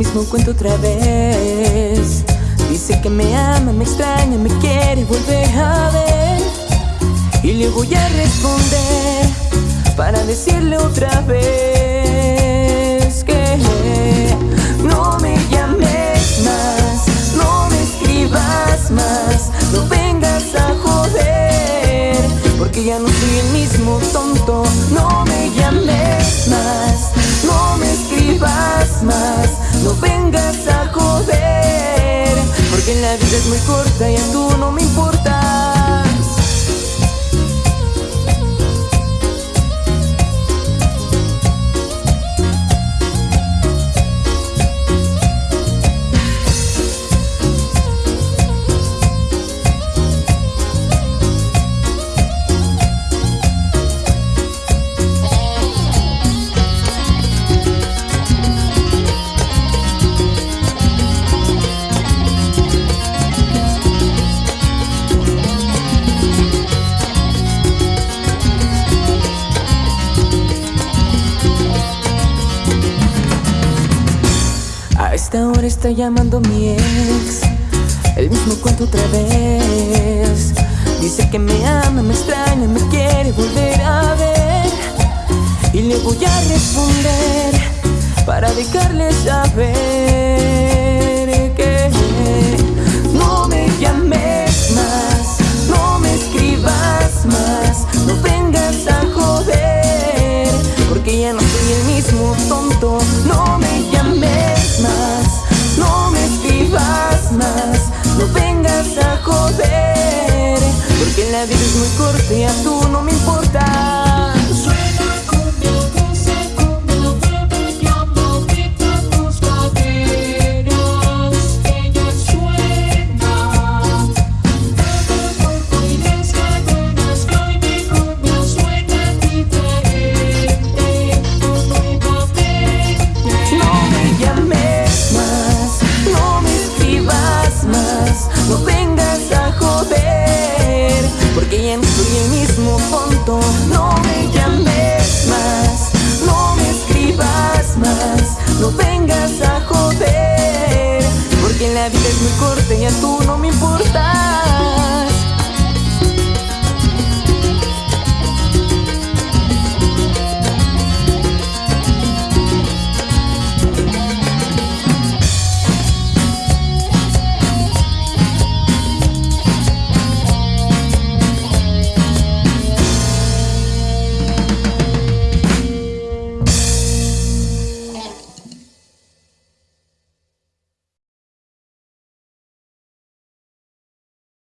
mismo cuento otra vez. Dice que me ama, me extraña, me quiere volver a ver. Y le voy a responder para decirle otra vez que no me llames más, no me escribas más, no vengas a joder, porque ya no soy el mismo tonto, no me llames más, no me escribas más, no vengas a joder, porque la vida es muy corta y a tú esta hora está llamando mi ex. El mismo cuento otra vez. Dice que me ama, me extraña, me quiere volver a ver. Y le voy a responder Para dejarle saber que No me llames más No me escribas más No vengas a joder Porque ya no soy el mismo tonto es soy el mismo tonto. No me llames más, no me escribas más No vengas a joder Porque la vida es muy corta y a tú no me importa